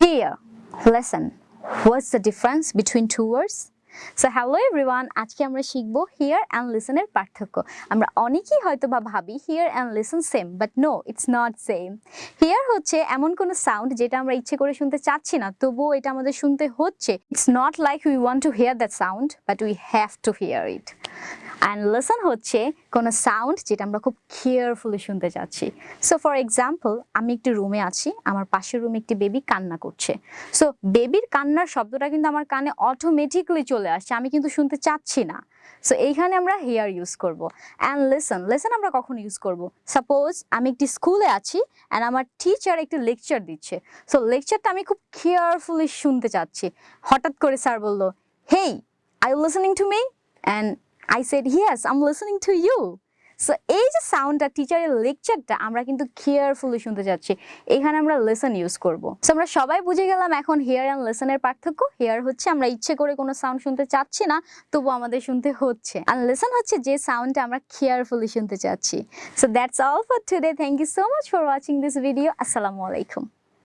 Here, listen. What's the difference between two words? So hello everyone আজকে আমরা শিখব here and লিসনের পার্থক্য। আমরা অনেকেই হয়তো বা ভাবি hear and listen same but no it's not same hear হচ্ছে এমন কোনো সাউন্ড যেটা আমরা ইচ্ছে করে শুনতে চাচ্ছি না তবুও এটা আমাদের শুনতে হচ্ছে। It's not like we want to hear that sound but we have to hear it and listen হচ্ছে কোনো সাউন্ড যেটা আমরা খুব কেয়ারফুলি শুনতে চাচ্ছি সো ফর এক্সাম্পল আমি একটি রুমে আছি, আমার পাশের রুমে একটি বেবি কান্না করছে। সো বেবির কান্নার শব্দটা কিন্তু আমার কানে অটোমেটিকলি চলে আসছে, আমি কিন্তু শুনতে চাচ্ছি না। সো এইখানে আমরা হেয়ার ইউজ করব। অ্যান্ড লেসন লেসন আমরা কখন ইউজ করব? সাপোজ আমি একটি স্কুলে আছি অ্যান্ড আমার টিচার একটি লেকচার দিচ্ছে। সো লেকচারটা আমি খুব কেয়ারফুলি শুনতে চাচ্ছি। হঠাৎ করে স্যার বলল hey I listening to me and I said yes am listening to you so এই যে সাউন্ডটা টিচারের লেকচারটা আমরা কিন্তু কেয়ারফুলি শুনতে যাচ্ছি। এখানে আমরা লেসন ইউজ করব। সো আমরা সবাই বুঝে গেলাম এখন হেয়ার অ্যান্ড লেসনের পার্থক্য। হেয়ার হচ্ছে, আমরা ইচ্ছে করে কোনো সাউন্ড শুনতে চাচ্ছি না, তবু আমাদের শুনতে হচ্ছে। আর লেসন হচ্ছে যে সাউন্ডটা আমরা কেয়ারফুলি শুনতে চাচ্ছি। So that's all for today thank you so much for watching this video আসসালামু আলাইকুম